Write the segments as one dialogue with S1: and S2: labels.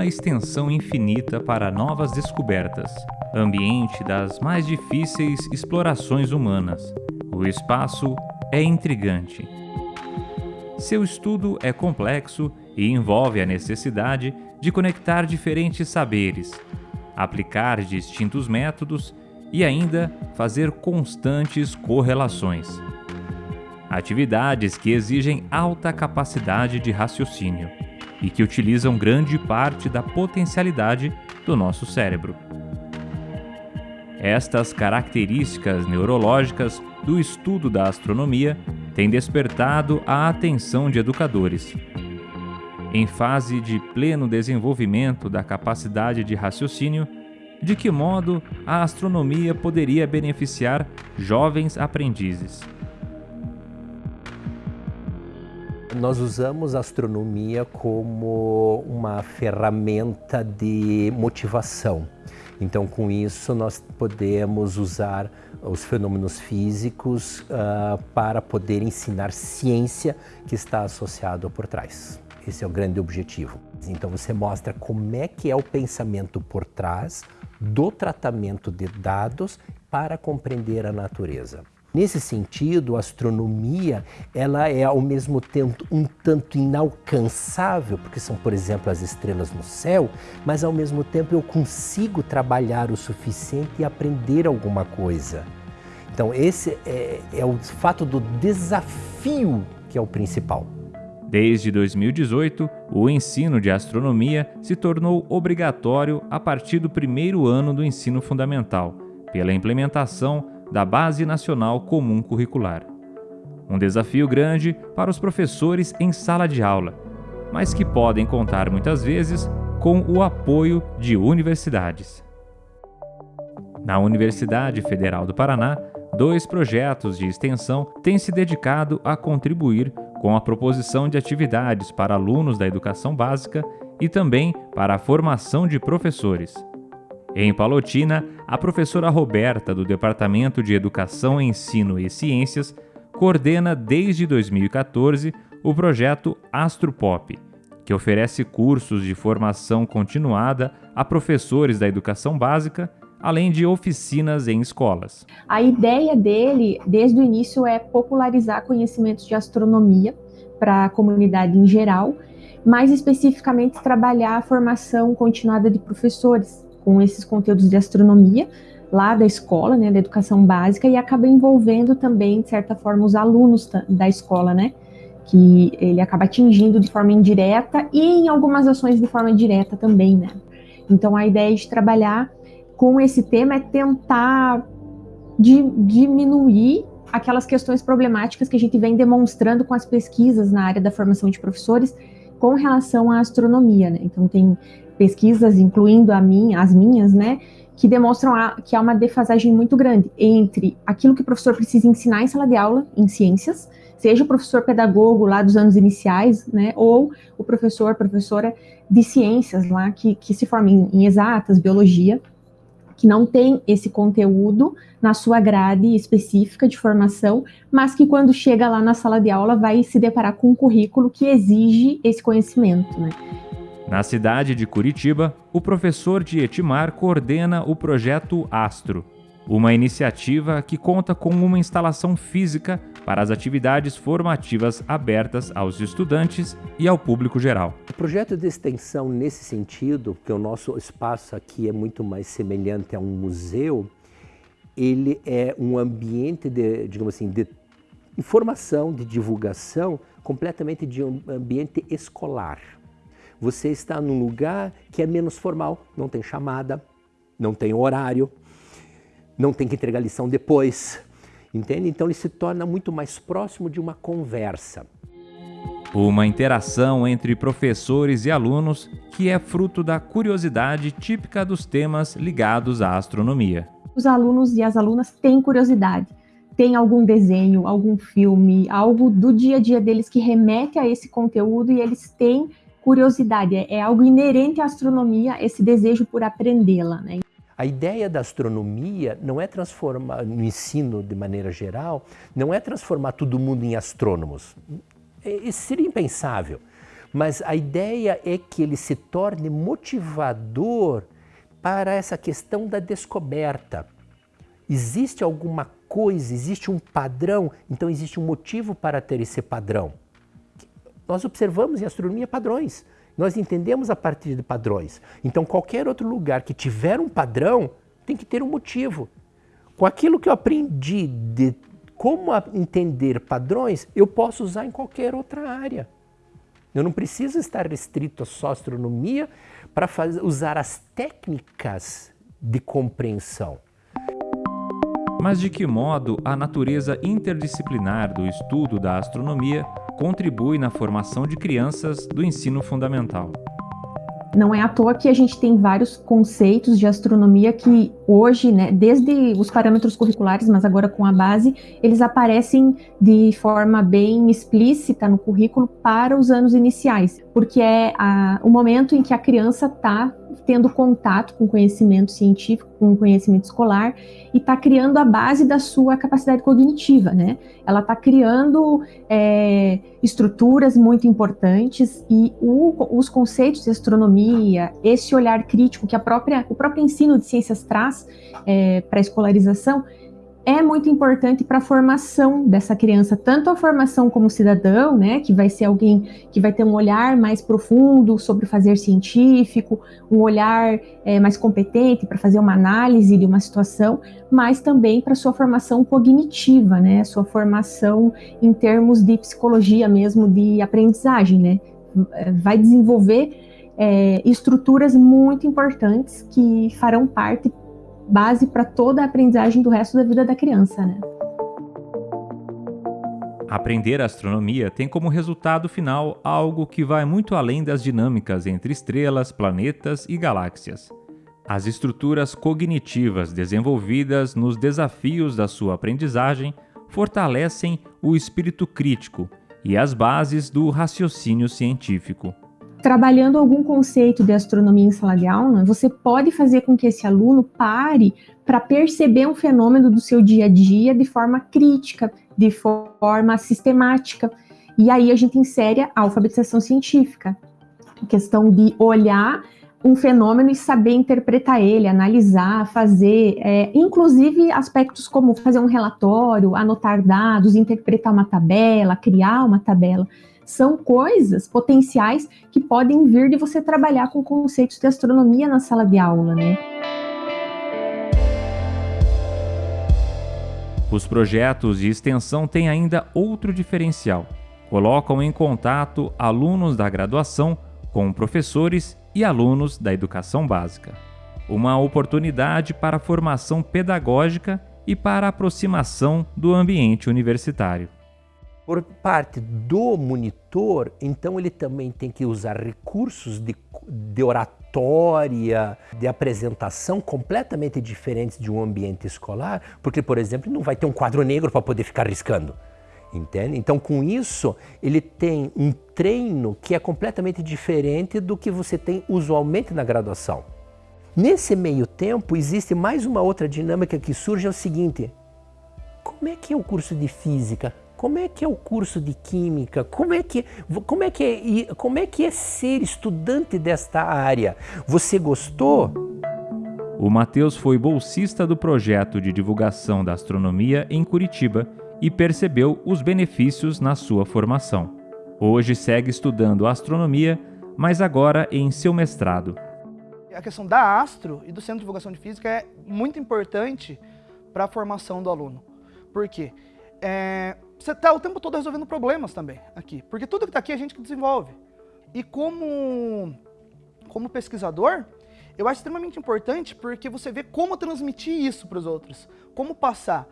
S1: uma extensão infinita para novas descobertas, ambiente das mais difíceis explorações humanas. O espaço é intrigante. Seu estudo é complexo e envolve a necessidade de conectar diferentes saberes, aplicar distintos métodos e ainda fazer constantes correlações. Atividades que exigem alta capacidade de raciocínio e que utilizam grande parte da potencialidade do nosso cérebro. Estas características neurológicas do estudo da astronomia têm despertado a atenção de educadores. Em fase de pleno desenvolvimento da capacidade de raciocínio, de que modo a astronomia poderia beneficiar jovens aprendizes?
S2: Nós usamos a astronomia como uma ferramenta de motivação. Então, com isso, nós podemos usar os fenômenos físicos uh, para poder ensinar ciência que está associado por trás. Esse é o grande objetivo. Então, você mostra como é que é o pensamento por trás do tratamento de dados para compreender a natureza. Nesse sentido, a astronomia ela é ao mesmo tempo um tanto inalcançável, porque são, por exemplo, as estrelas no céu, mas ao mesmo tempo eu consigo trabalhar o suficiente e aprender alguma coisa. Então esse é, é o fato do desafio que é o principal.
S1: Desde 2018, o ensino de astronomia se tornou obrigatório a partir do primeiro ano do ensino fundamental, pela implementação da Base Nacional Comum Curricular. Um desafio grande para os professores em sala de aula, mas que podem contar muitas vezes com o apoio de universidades. Na Universidade Federal do Paraná, dois projetos de extensão têm se dedicado a contribuir com a proposição de atividades para alunos da educação básica e também para a formação de professores. Em Palotina, a professora Roberta, do Departamento de Educação, Ensino e Ciências, coordena desde 2014 o projeto Astropop, que oferece cursos de formação continuada a professores da educação básica, além de oficinas em escolas.
S3: A ideia dele, desde o início, é popularizar conhecimentos de astronomia para a comunidade em geral, mais especificamente trabalhar a formação continuada de professores, com esses conteúdos de astronomia lá da escola, né, da educação básica, e acaba envolvendo também, de certa forma, os alunos da escola, né, que ele acaba atingindo de forma indireta e em algumas ações de forma direta também, né. Então, a ideia de trabalhar com esse tema é tentar de, diminuir aquelas questões problemáticas que a gente vem demonstrando com as pesquisas na área da formação de professores com relação à astronomia, né? Então tem pesquisas, incluindo a minha, as minhas, né, que demonstram a, que há uma defasagem muito grande entre aquilo que o professor precisa ensinar em sala de aula, em ciências, seja o professor pedagogo lá dos anos iniciais, né, ou o professor, professora de ciências lá, que, que se forma em, em exatas, biologia, que não tem esse conteúdo na sua grade específica de formação, mas que quando chega lá na sala de aula vai se deparar com um currículo que exige esse conhecimento, né.
S1: Na cidade de Curitiba, o professor de Etimar coordena o projeto Astro, uma iniciativa que conta com uma instalação física para as atividades formativas abertas aos estudantes e ao público geral.
S2: O projeto de extensão nesse sentido, que o nosso espaço aqui é muito mais semelhante a um museu, ele é um ambiente de, digamos assim, de informação, de divulgação, completamente de um ambiente escolar. Você está num lugar que é menos formal, não tem chamada, não tem horário, não tem que entregar lição depois, entende? Então ele se torna muito mais próximo de uma conversa.
S1: Uma interação entre professores e alunos que é fruto da curiosidade típica dos temas ligados à astronomia.
S3: Os alunos e as alunas têm curiosidade. Tem algum desenho, algum filme, algo do dia a dia deles que remete a esse conteúdo e eles têm curiosidade, é, é algo inerente à astronomia, esse desejo por aprendê-la. Né?
S2: A ideia da astronomia não é transformar, no ensino de maneira geral, não é transformar todo mundo em astrônomos. Isso seria impensável. mas a ideia é que ele se torne motivador para essa questão da descoberta. Existe alguma coisa, existe um padrão, então existe um motivo para ter esse padrão. Nós observamos em astronomia padrões, nós entendemos a partir de padrões. Então, qualquer outro lugar que tiver um padrão tem que ter um motivo. Com aquilo que eu aprendi de como entender padrões, eu posso usar em qualquer outra área. Eu não preciso estar restrito a só astronomia para usar as técnicas de compreensão.
S1: Mas de que modo a natureza interdisciplinar do estudo da astronomia contribui na formação de crianças do ensino fundamental?
S3: Não é à toa que a gente tem vários conceitos de astronomia que hoje, né, desde os parâmetros curriculares, mas agora com a base, eles aparecem de forma bem explícita no currículo para os anos iniciais, porque é a, o momento em que a criança está tendo contato com conhecimento científico, com conhecimento escolar e está criando a base da sua capacidade cognitiva, né? Ela está criando é, estruturas muito importantes e o, os conceitos de astronomia, esse olhar crítico que a própria, o próprio ensino de ciências traz é, para a escolarização, é muito importante para a formação dessa criança, tanto a formação como cidadão, né, que vai ser alguém que vai ter um olhar mais profundo sobre o fazer científico, um olhar é, mais competente para fazer uma análise de uma situação, mas também para sua formação cognitiva, né, sua formação em termos de psicologia mesmo, de aprendizagem, né, vai desenvolver é, estruturas muito importantes que farão parte base para toda a aprendizagem do resto da vida da criança, né?
S1: Aprender astronomia tem como resultado final algo que vai muito além das dinâmicas entre estrelas, planetas e galáxias. As estruturas cognitivas desenvolvidas nos desafios da sua aprendizagem fortalecem o espírito crítico e as bases do raciocínio científico
S3: trabalhando algum conceito de astronomia em sala de aula, você pode fazer com que esse aluno pare para perceber um fenômeno do seu dia a dia de forma crítica, de forma sistemática. E aí a gente insere a alfabetização científica, a questão de olhar um fenômeno e saber interpretar ele, analisar, fazer, é, inclusive aspectos como fazer um relatório, anotar dados, interpretar uma tabela, criar uma tabela são coisas potenciais que podem vir de você trabalhar com conceitos de astronomia na sala de aula, né?
S1: Os projetos de extensão têm ainda outro diferencial. Colocam em contato alunos da graduação com professores e alunos da educação básica. Uma oportunidade para formação pedagógica e para aproximação do ambiente universitário.
S2: Por parte do monitor, então ele também tem que usar recursos de, de oratória, de apresentação completamente diferentes de um ambiente escolar, porque, por exemplo, não vai ter um quadro negro para poder ficar riscando. Entende? Então, com isso, ele tem um treino que é completamente diferente do que você tem usualmente na graduação. Nesse meio tempo, existe mais uma outra dinâmica que surge, é o seguinte, como é que é o curso de física? Como é que é o curso de química? Como é que, como é, que é, como é, que é ser estudante desta área? Você gostou?
S1: O Matheus foi bolsista do projeto de divulgação da astronomia em Curitiba e percebeu os benefícios na sua formação. Hoje segue estudando astronomia, mas agora em seu mestrado.
S4: A questão da Astro e do Centro de Divulgação de Física é muito importante para a formação do aluno. Por quê? É, você está o tempo todo resolvendo problemas também aqui. Porque tudo que está aqui é a gente que desenvolve. E como, como pesquisador, eu acho extremamente importante porque você vê como transmitir isso para os outros, como passar.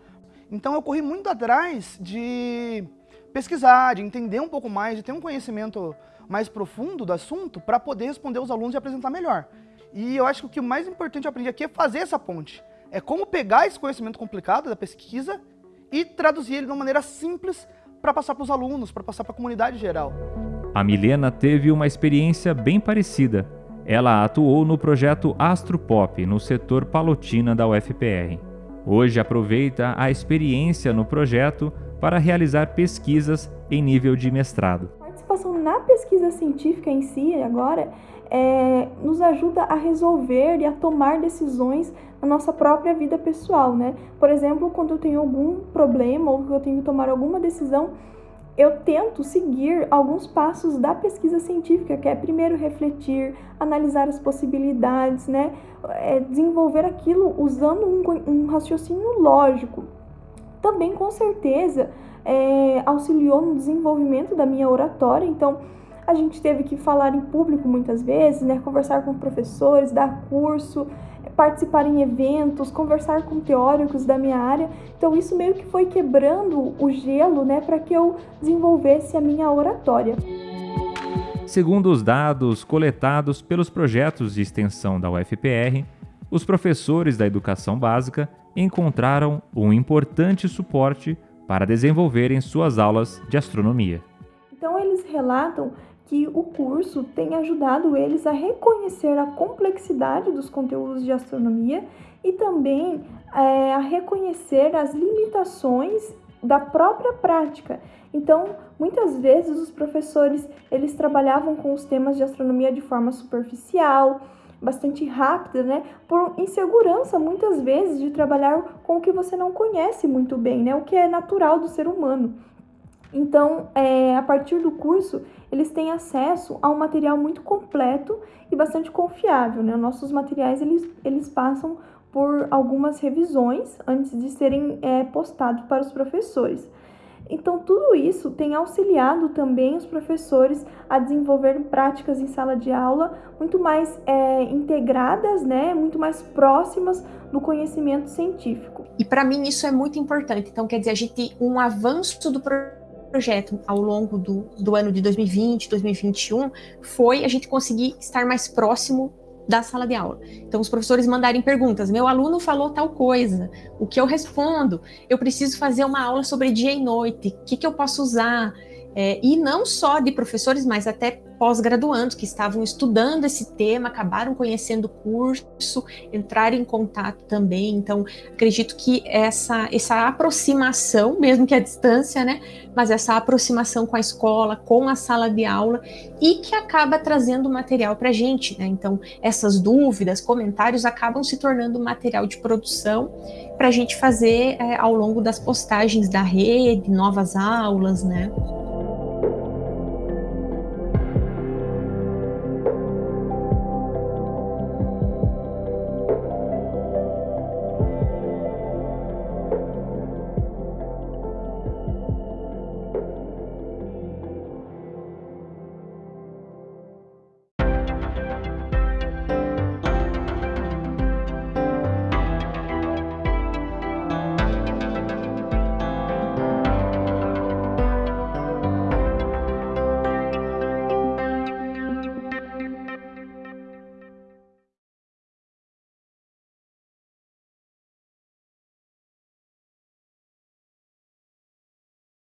S4: Então eu corri muito atrás de pesquisar, de entender um pouco mais, de ter um conhecimento mais profundo do assunto para poder responder os alunos e apresentar melhor. E eu acho que o mais importante eu aprendi aqui é fazer essa ponte. É como pegar esse conhecimento complicado da pesquisa e traduzir ele de uma maneira simples para passar para os alunos, para passar para a comunidade geral.
S1: A Milena teve uma experiência bem parecida. Ela atuou no projeto Astropop no setor Palotina da UFPR. Hoje aproveita a experiência no projeto para realizar pesquisas em nível de mestrado
S5: na pesquisa científica em si, agora, é, nos ajuda a resolver e a tomar decisões na nossa própria vida pessoal, né? Por exemplo, quando eu tenho algum problema ou que eu tenho que tomar alguma decisão, eu tento seguir alguns passos da pesquisa científica, que é primeiro refletir, analisar as possibilidades, né? É desenvolver aquilo usando um, um, raciocínio lógico. Também, com certeza, é, auxiliou no desenvolvimento da minha oratória, então a gente teve que falar em público muitas vezes, né? Conversar com professores, dar curso, participar em eventos, conversar com teóricos da minha área. Então isso meio que foi quebrando o gelo, né, para que eu desenvolvesse a minha oratória.
S1: Segundo os dados coletados pelos projetos de extensão da UFPR, os professores da educação básica encontraram um importante suporte para desenvolverem suas aulas de astronomia.
S5: Então eles relatam que o curso tem ajudado eles a reconhecer a complexidade dos conteúdos de astronomia e também é, a reconhecer as limitações da própria prática. Então, muitas vezes os professores eles trabalhavam com os temas de astronomia de forma superficial, bastante rápida, né? Por insegurança muitas vezes de trabalhar com o que você não conhece muito bem, né? O que é natural do ser humano. Então, é, a partir do curso, eles têm acesso a um material muito completo e bastante confiável. Né? Nossos materiais eles, eles passam por algumas revisões antes de serem é, postados para os professores. Então, tudo isso tem auxiliado também os professores a desenvolver práticas em sala de aula muito mais é, integradas, né, muito mais próximas do conhecimento científico.
S3: E para mim isso é muito importante. Então, quer dizer, a gente um avanço do projeto ao longo do, do ano de 2020, 2021, foi a gente conseguir estar mais próximo da sala de aula. Então, os professores mandarem perguntas. Meu aluno falou tal coisa. O que eu respondo? Eu preciso fazer uma aula sobre dia e noite. O que, que eu posso usar? É, e não só de professores, mas até pós-graduandos que estavam estudando esse tema, acabaram conhecendo o curso, entraram em contato também. Então, acredito que essa, essa aproximação, mesmo que à distância, né? Mas essa aproximação com a escola, com a sala de aula, e que acaba trazendo material para a gente, né? Então, essas dúvidas, comentários acabam se tornando material de produção para a gente fazer é, ao longo das postagens da rede, novas aulas, né?